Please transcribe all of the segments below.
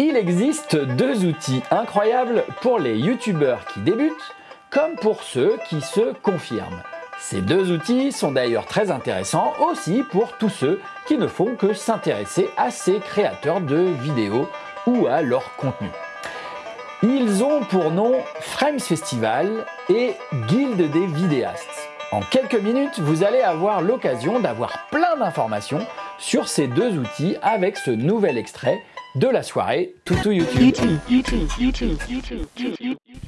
Il existe deux outils incroyables pour les youtubeurs qui débutent comme pour ceux qui se confirment. Ces deux outils sont d'ailleurs très intéressants aussi pour tous ceux qui ne font que s'intéresser à ces créateurs de vidéos ou à leur contenu. Ils ont pour nom Frames Festival et Guilde des vidéastes. En quelques minutes, vous allez avoir l'occasion d'avoir plein d'informations sur ces deux outils avec ce nouvel extrait de la soirée Toutou YouTube.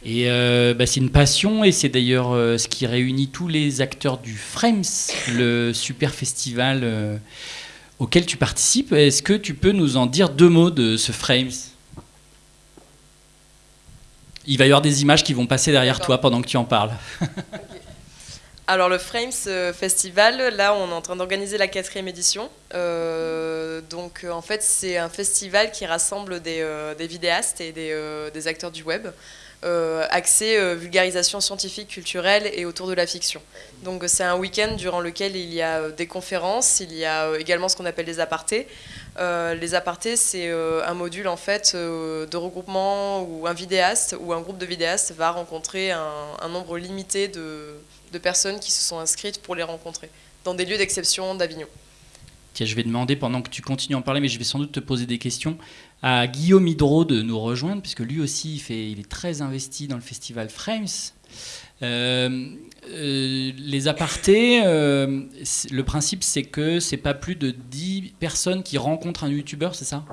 Et euh, bah, c'est une passion et c'est d'ailleurs euh, ce qui réunit tous les acteurs du Frames, le super festival euh, auquel tu participes. Est-ce que tu peux nous en dire deux mots de ce Frames Il va y avoir des images qui vont passer derrière toi pendant que tu en parles. Alors le Frames euh, Festival, là on est en train d'organiser la quatrième édition. Euh, donc euh, en fait c'est un festival qui rassemble des, vidéastes et des, acteurs du web. axé vulgarisation scientifique, culturelle et autour de la fiction. Donc c'est un week-end durant lequel il y a des conférences, il y a également ce qu'on appelle les apartés. les apartés, c'est un module en fait de regroupement où un vidéaste ou un groupe de vidéastes va rencontrer un nombre limité de, de personnes qui se sont inscrites pour les rencontrer, dans des lieux d'exception d'Avignon. Tiens, je vais demander, pendant que tu continues à en parler, mais je vais sans doute te poser des questions, à Guillaume Hydro de nous rejoindre, puisque lui aussi, il, fait, il est très investi dans le festival Frames. Euh, euh, les apartés, euh, le principe c'est que c'est pas plus de 10 personnes qui rencontrent un youtubeur, c'est ça?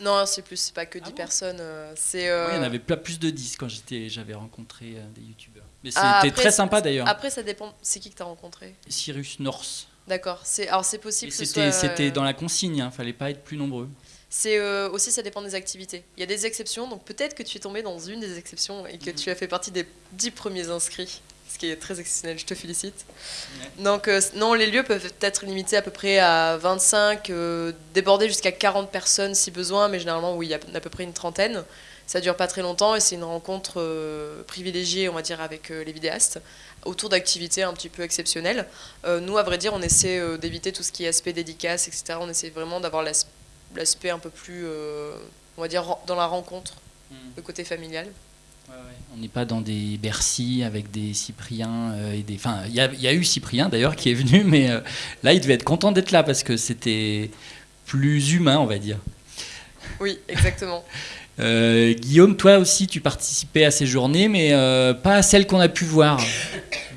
Non, c'est plus, c'est pas que 10 ah personnes. c'est, il y en avait pas plus de 10 quand j'avais rencontré des youtubeurs. Mais ah, c'était très sympa d'ailleurs. Après, ça dépend. C'est qui que tu as rencontré Cyrus North. D'accord. Alors, c'est possible que C'était soit... dans la consigne, il hein, fallait pas être plus nombreux. C'est euh, aussi, ça dépend des activités. Il y a des exceptions, donc peut-être que tu es tombé dans une des exceptions et que mhm. tu as fait partie des dix premiers inscrits, ce qui est très exceptionnel, je te félicite. Donc, euh, non, les lieux peuvent être limités à peu près à 25, euh, déborder jusqu'à 40 personnes si besoin, mais généralement, oui, il y a à peu près une trentaine. Ça dure pas très longtemps et c'est une rencontre euh, privilégiée, on va dire, avec euh, les vidéastes autour d'activités un petit peu exceptionnelles. Euh, nous, à vrai dire, on essaie d'éviter tout ce qui est aspect dédicace, etc. On essaie vraiment d'avoir l'aspect un peu plus, on va dire, dans la rencontre, hmm. le côté familial. On n'est pas dans des Bercy avec des Cypriens et des. Enfin, il y, a eu Cyprien d'ailleurs qui est venu, mais là, il devait être content d'être là parce que c'était plus humain, on va dire. Oui, exactement. Euh, Guillaume, toi aussi, tu participais à ces journées, mais euh, pas à celles qu'on a pu voir.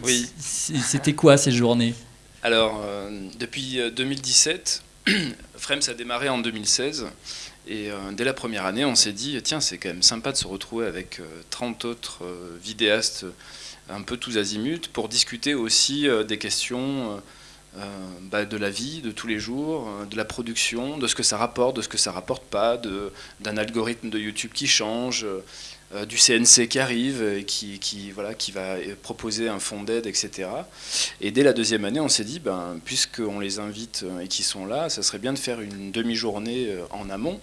Oui. C'était quoi ces journées? Alors, euh, depuis 2017, Frames a démarré en 2016. Et dès la première année, on s'est dit, tiens, c'est quand même sympa de se retrouver avec 30 autres vidéastes un peu tous azimuts pour discuter aussi des questions bah, de la vie de tous les jours, euh, de la production, de ce que ça rapporte, de ce que ça rapporte pas, d'un algorithme de YouTube qui change, euh, du CNC qui arrive et qui, qui, voilà, qui va proposer un fonds d'aide, etc. Et dès la deuxième année, on s'est dit, ben, puisqu'on les invite et qu'ils sont là, ça serait bien de faire une demi-journée en amont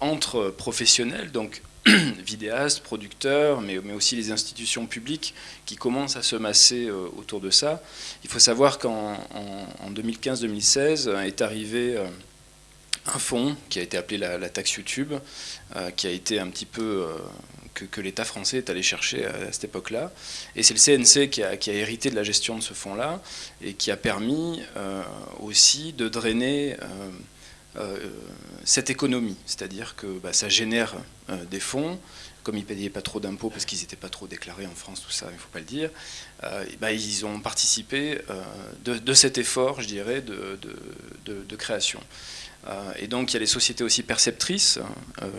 entre professionnels, donc vidéastes, producteurs, mais, mais, aussi les institutions publiques qui commencent à se masser euh, autour de ça. Il faut savoir qu'en 2015-2016 est arrivé euh, un fonds qui a été appelé la, taxe YouTube, euh, qui a été un petit peu... que, l'État français est allé chercher à, cette époque-là. Et c'est le CNC qui a, qui a, hérité de la gestion de ce fonds-là et qui a permis aussi de drainer cette économie, c'est-à-dire que bah, ça génère euh, des fonds, comme ils ne payaient pas trop d'impôts parce qu'ils n'étaient pas trop déclarés en France, tout ça, il ne faut pas le dire, euh, bah, ils ont participé euh, de, cet effort, je dirais, de, de, création. et donc il y a les sociétés aussi perceptrices,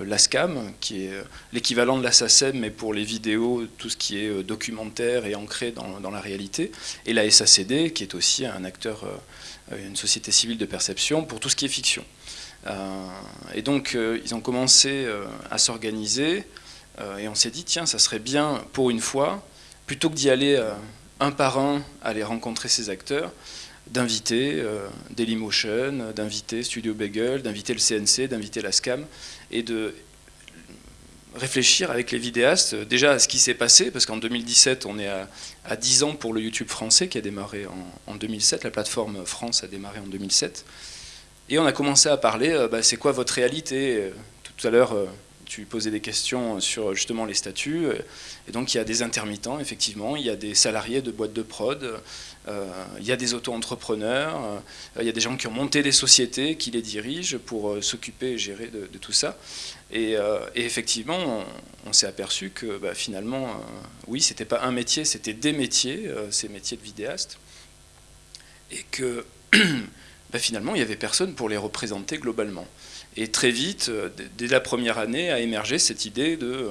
l'ASCAM, qui est l'équivalent de la SACEM, mais pour les vidéos, tout ce qui est documentaire et ancré dans, dans la réalité, et la SACD, qui est aussi un acteur, une société civile de perception pour tout ce qui est fiction. Euh, et donc, euh, ils ont commencé euh, à s'organiser, et on s'est dit, tiens, ça serait bien, pour une fois, plutôt que d'y aller un par un, aller rencontrer ces acteurs, d'inviter Dailymotion, d'inviter Studio Bagel, d'inviter le CNC, d'inviter la SCAM, et de réfléchir avec les vidéastes déjà à ce qui s'est passé, parce qu'en 2017, on est à, 10 ans pour le YouTube français qui a démarré en 2007, la plateforme France a démarré en 2007, et on a commencé à parler, euh, bah, c'est quoi votre réalité euh, Tout à l'heure, euh, tu posais des questions sur justement les statuts. Et donc il y a des intermittents, effectivement, il y a des salariés de boîtes de prod, il y a des auto-entrepreneurs, il y a des gens qui ont monté des sociétés, qui les dirigent pour s'occuper et gérer de, tout ça. Et, effectivement, on, s'est aperçu que bah, finalement, oui, c'était pas un métier, c'était des métiers, ces métiers de vidéaste. Et que bah, finalement, il n'y avait personne pour les représenter globalement. Et très vite, euh, dès la première année, a émergé cette idée de euh,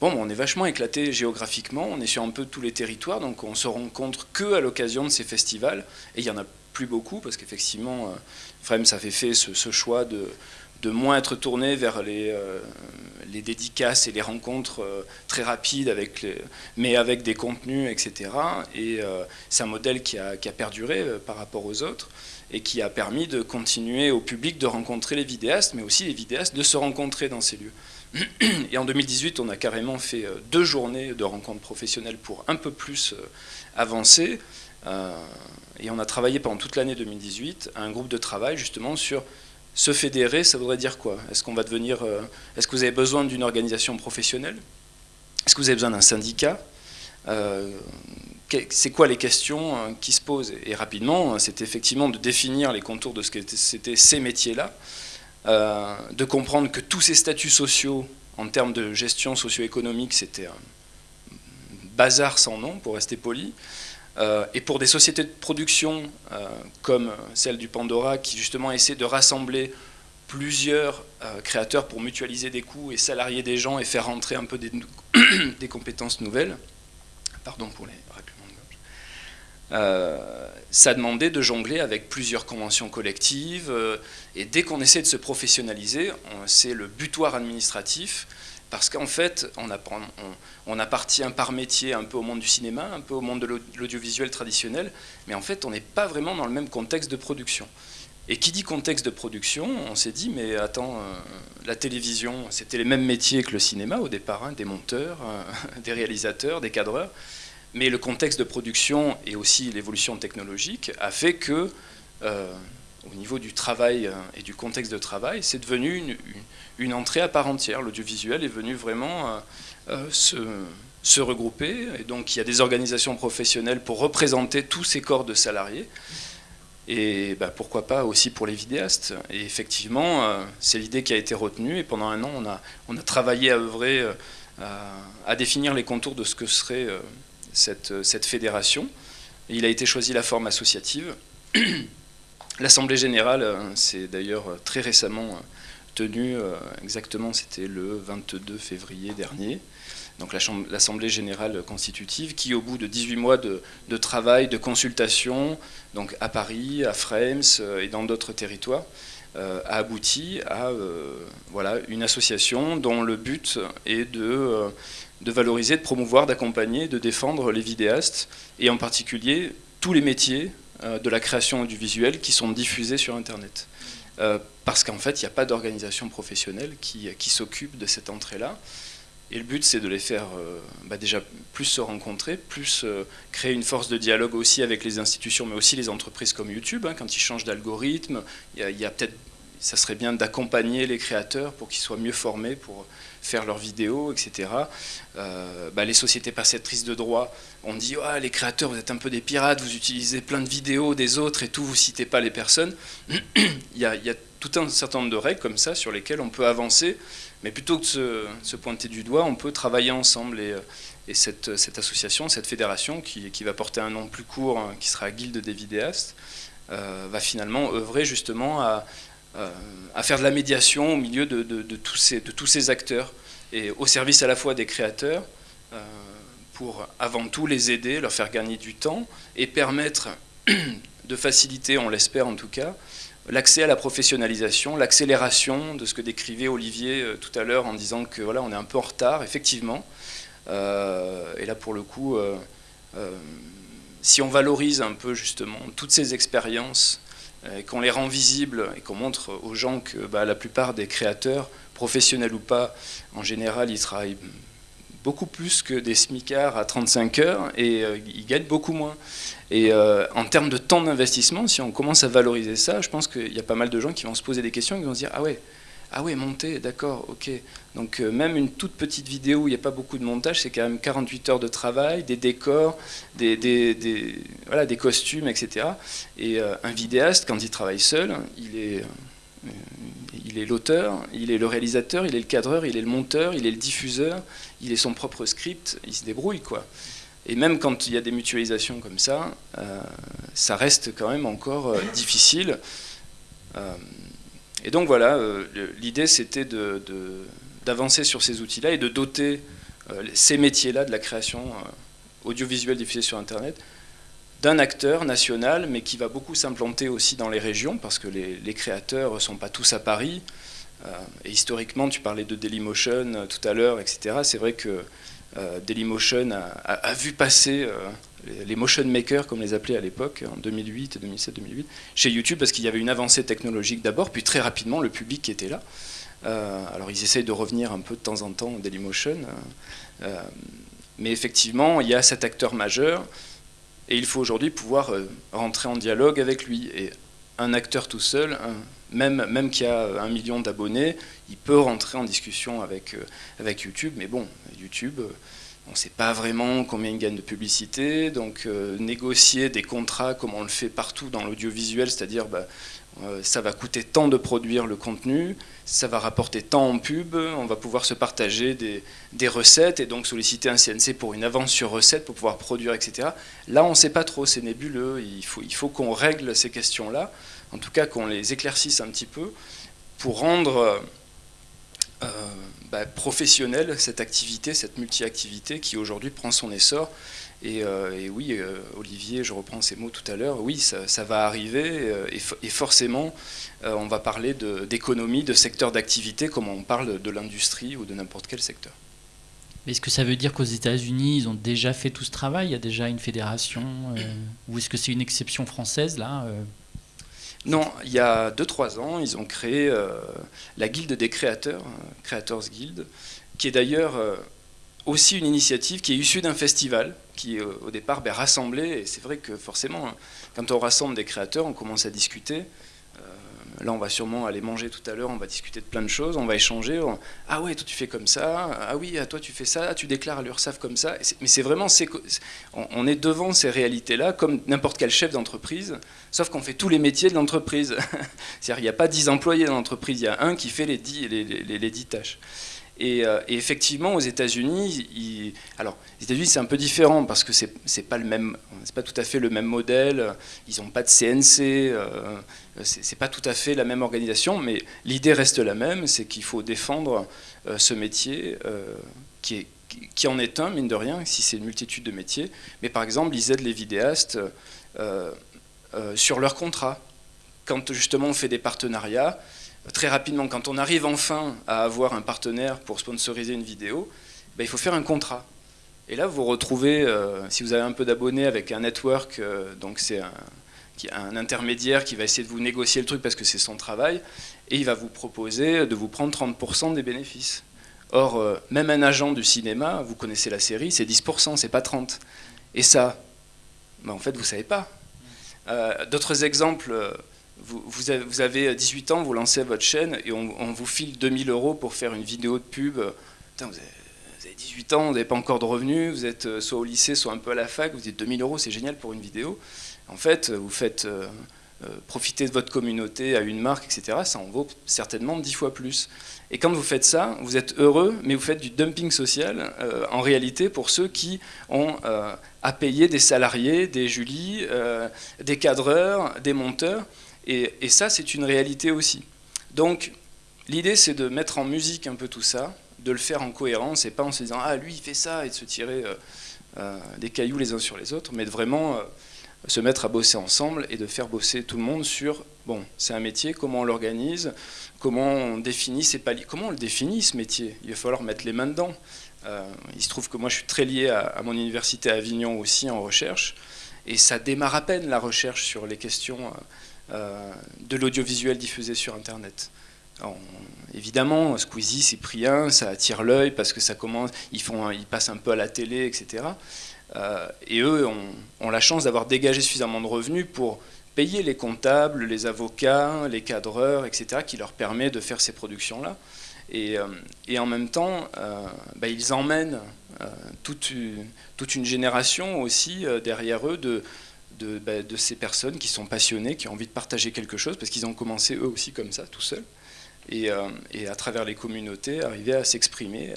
bon, on est vachement éclaté géographiquement, on est sur un peu tous les territoires, donc on se rencontre que à l'occasion de ces festivals. Et il y en a plus beaucoup parce qu'effectivement, euh, Frem, ça fait ce, choix de, de moins être tourné vers les, les dédicaces et les rencontres très rapides, avec mais avec des contenus, etc. Et c'est un modèle qui a, qui a perduré par rapport aux autres et qui a permis de continuer au public de rencontrer les vidéastes, mais aussi les vidéastes de se rencontrer dans ces lieux. Et en 2018, on a carrément fait euh, deux journées de rencontres professionnelles pour un peu plus euh, avancer. Euh, et on a travaillé pendant toute l'année 2018 à un groupe de travail justement sur se fédérer, ça voudrait dire quoi? Est-ce qu'on va devenir, est-ce que vous avez besoin d'une organisation professionnelle? Est-ce que vous avez besoin d'un syndicat? C'est quoi les questions euh, qui se posent Et rapidement, c'est effectivement de définir les contours de ce que c'était ces métiers-là, euh, de comprendre que tous ces statuts sociaux, en termes de gestion socio-économique, c'était un bazar sans nom, pour rester poli. Euh, et pour des sociétés de production comme celle du Pandora, qui justement essaie de rassembler plusieurs créateurs pour mutualiser des coûts et salarier des gens et faire rentrer un peu des, compétences nouvelles. Pardon pour les euh, ça demandait de jongler avec plusieurs conventions collectives. Euh, et dès qu'on essaie de se professionnaliser, c'est le butoir administratif. Parce qu'en fait, on, appartient par métier un peu au monde du cinéma, un peu au monde de l'audiovisuel traditionnel, mais en fait, on n'est pas vraiment dans le même contexte de production. Et qui dit contexte de production, on s'est dit, mais attends, euh, la télévision, c'était les mêmes métiers que le cinéma au départ, hein, des monteurs, des réalisateurs, des cadreurs. Mais le contexte de production et aussi l'évolution technologique a fait que, euh, au niveau du travail euh, et du contexte de travail, c'est devenu une, entrée à part entière. L'audiovisuel est venu vraiment euh, se, regrouper. Et donc il y a des organisations professionnelles pour représenter tous ces corps de salariés. Et bah, pourquoi pas aussi pour les vidéastes. Et effectivement, c'est l'idée qui a été retenue. Et pendant un an, on a, on a travaillé à œuvrer à définir les contours de ce que serait cette, cette fédération. il a été choisi la forme associative. L'Assemblée générale euh, s'est d'ailleurs euh, très récemment euh, tenue, exactement c'était le 22 février dernier, donc l'Assemblée générale constitutive, qui au bout de 18 mois de, de, travail, de consultation, donc à Paris, à Frames et dans d'autres territoires, a abouti à voilà, une association dont le but est de de valoriser, de promouvoir, d'accompagner, de défendre les vidéastes, et en particulier tous les métiers euh, de la création audiovisuelle qui sont diffusés sur Internet. Euh, parce qu'en fait, il n'y a pas d'organisation professionnelle qui, qui s'occupe de cette entrée-là. Et le but, c'est de les faire euh, bah, déjà plus se rencontrer, plus créer une force de dialogue aussi avec les institutions, mais aussi les entreprises comme YouTube. Hein, quand ils changent d'algorithme, il y a peut-être, ça serait bien d'accompagner les créateurs pour qu'ils soient mieux formés pour faire leurs vidéos, etc. Euh, bah, les sociétés perceptrices de droit ont dit oh, les créateurs, vous êtes un peu des pirates, vous utilisez plein de vidéos des autres et tout, vous citez pas les personnes. il, y a, tout un certain nombre de règles comme ça sur lesquelles on peut avancer, mais plutôt que de se, pointer du doigt, on peut travailler ensemble. Et, et cette, association, cette fédération, qui, va porter un nom plus court, hein, qui sera Guilde des vidéastes, euh, va finalement œuvrer justement à, euh, à faire de la médiation au milieu de, tous ces, de, tous ces, acteurs et au service à la fois des créateurs euh, pour avant tout les aider, leur faire gagner du temps et permettre de faciliter, on l'espère en tout cas, l'accès à la professionnalisation, l'accélération de ce que décrivait Olivier euh, tout à l'heure en disant que voilà, on est un peu en retard, effectivement. et là, pour le coup, si on valorise un peu justement toutes ces expériences euh, qu'on les rend visibles et qu'on montre aux gens que bah, la plupart des créateurs, professionnels ou pas, en général, ils travaillent beaucoup plus que des smicards à 35 heures et euh, ils gagnent beaucoup moins. Et euh, en termes de temps d'investissement, si on commence à valoriser ça, je pense qu'il y a pas mal de gens qui vont se poser des questions et qui vont se dire Ah ouais, Ah oui, monter, d'accord, ok. Donc euh, même une toute petite vidéo où il n'y a pas beaucoup de montage, c'est quand même 48 heures de travail, des décors, des, voilà, des costumes, etc. Et euh, un vidéaste, quand il travaille seul, il est, euh, il est l'auteur, il est le réalisateur, il est le cadreur, il est le monteur, il est le diffuseur, il est son propre script, il se débrouille quoi. Et même quand il y a des mutualisations comme ça, ça reste quand même encore difficile. Et donc voilà, euh, l'idée c'était d'avancer sur ces outils-là et de doter euh, ces métiers-là de la création euh, audiovisuelle diffusée sur Internet d'un acteur national, mais qui va beaucoup s'implanter aussi dans les régions, parce que les, créateurs ne sont pas tous à Paris. et historiquement, tu parlais de Dailymotion tout à l'heure, etc. C'est vrai que Dailymotion a, vu passer les motion makers, comme les appelait à l'époque, en 2008, 2007, 2008, chez YouTube, parce qu'il y avait une avancée technologique d'abord, puis très rapidement le public était là. Euh, alors ils essayent de revenir un peu de temps en temps en Dailymotion, euh, euh, mais effectivement, il y a cet acteur majeur, et il faut aujourd'hui pouvoir rentrer en dialogue avec lui. Et un acteur tout seul, même, même qui a un million d'abonnés, il peut rentrer en discussion avec, avec YouTube, mais bon, YouTube on ne sait pas vraiment combien il gagne de publicité, donc euh, négocier des contrats comme on le fait partout dans l'audiovisuel, c'est-à-dire bah, euh, ça va coûter tant de produire le contenu, ça va rapporter tant en pub, on va pouvoir se partager des, recettes et donc solliciter un CNC pour une avance sur recette pour pouvoir produire, etc. Là, on ne sait pas trop, c'est nébuleux, il faut, il faut qu'on règle ces questions-là, en tout cas qu'on les éclaircisse un petit peu, pour rendre... Euh, bah, professionnelle, cette activité, cette multi-activité qui aujourd'hui prend son essor. Et, euh, oui, euh, Olivier, je reprends ces mots tout à l'heure, oui, ça, va arriver euh, et, forcément, on va parler d'économie, de, secteur d'activité, comme on parle de l'industrie ou de n'importe quel secteur. Est-ce que ça veut dire qu'aux États-Unis, ils ont déjà fait tout ce travail? Il y a déjà une fédération Ou est-ce que c'est une exception française là non, il y a 2-3 ans, ils ont créé euh, la Guilde des créateurs, euh, Creators Guild, qui est d'ailleurs euh, aussi une initiative qui est issue d'un festival qui, au départ, ben, rassemblait, et c'est vrai que forcément, hein, quand on rassemble des créateurs, on commence à discuter, Là, on va sûrement aller manger tout à l'heure, on va discuter de plein de choses, on va échanger. Ah ouais, toi tu fais comme ça, ah oui, toi tu fais ça, tu déclares à l'URSSAF comme ça. Mais c'est vraiment, on est devant ces réalités-là, comme n'importe quel chef d'entreprise, sauf qu'on fait tous les métiers de l'entreprise. C'est-à-dire qu'il n'y a pas 10 employés dans l'entreprise, il y a un qui fait les 10, les, les, les 10 tâches. Euh, et, effectivement, aux États-Unis, alors les États-Unis c'est un peu différent parce que c'est pas le même, c'est pas tout à fait le même modèle. Ils n'ont pas de CNC, euh, c'est pas tout à fait la même organisation, mais l'idée reste la même, c'est qu'il faut défendre euh, ce métier qui, en est un mine de rien, si c'est une multitude de métiers. Mais par exemple, ils aident les vidéastes sur leurs contrats. Quand justement on fait des partenariats, très rapidement, quand on arrive enfin à avoir un partenaire pour sponsoriser une vidéo, ben, il faut faire un contrat. Et là, vous retrouvez, euh, si vous avez un peu d'abonnés avec un network, euh, donc c'est un, intermédiaire qui va essayer de vous négocier le truc parce que c'est son travail, et il va vous proposer de vous prendre 30% des bénéfices. Or, euh, même un agent du cinéma, vous connaissez la série, c'est 10%, c'est pas 30%. Et ça, ben, en fait, vous savez pas. D'autres exemples vous, avez 18 ans, vous lancez votre chaîne et on, vous file 2000 euros pour faire une vidéo de pub. vous, avez, 18 ans, vous n'avez pas encore de revenus, vous êtes euh, soit au lycée, soit un peu à la fac, vous dites 2000 euros, c'est génial pour une vidéo. En fait, vous faites euh, euh, profiter de votre communauté à une marque, etc. Ça en vaut certainement 10 fois plus. Et quand vous faites ça, vous êtes heureux, mais vous faites du dumping social, en réalité, pour ceux qui ont à payer des salariés, des Julie, des cadreurs, des monteurs. Et, ça, c'est une réalité aussi. Donc, l'idée, c'est de mettre en musique un peu tout ça, de le faire en cohérence, et pas en se disant « Ah, lui, il fait ça », et de se tirer euh, euh, des cailloux les uns sur les autres, mais de vraiment euh, se mettre à bosser ensemble et de faire bosser tout le monde sur « Bon, c'est un métier, comment on l'organise Comment on définit ces paliers Comment on le définit, ce métier? Il va falloir mettre les mains dedans. il se trouve que moi, je suis très lié à, à mon université à Avignon aussi en recherche, et ça démarre à peine la recherche sur les questions de l'audiovisuel diffusé sur Internet. évidemment, Squeezie, Cyprien, ça attire l'œil parce que ça commence, ils, font, ils passent un peu à la télé, etc. Euh, et eux ont, la chance d'avoir dégagé suffisamment de revenus pour payer les comptables, les avocats, les cadreurs, etc., qui leur permet de faire ces productions-là. Et, et, en même temps, bah, ils emmènent toute, une génération aussi derrière eux de, de, bah, de, ces personnes qui sont passionnées, qui ont envie de partager quelque chose, parce qu'ils ont commencé eux aussi comme ça, tout seuls. Et, et à travers les communautés, arriver à s'exprimer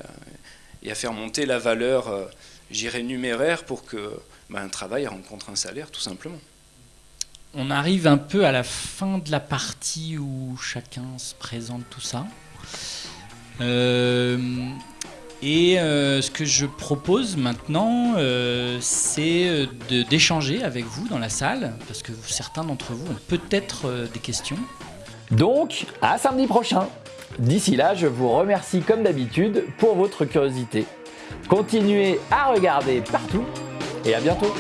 et à faire monter la valeur, j'irais, numéraire pour que bah, un travail rencontre un salaire, tout simplement. On arrive un peu à la fin de la partie où chacun se présente tout ça. Euh, et euh, ce que je propose maintenant, euh, c'est d'échanger avec vous dans la salle, parce que certains d'entre vous ont peut-être des questions. Donc, à samedi prochain D'ici là, je vous remercie comme d'habitude pour votre curiosité. Continuez à regarder partout et à bientôt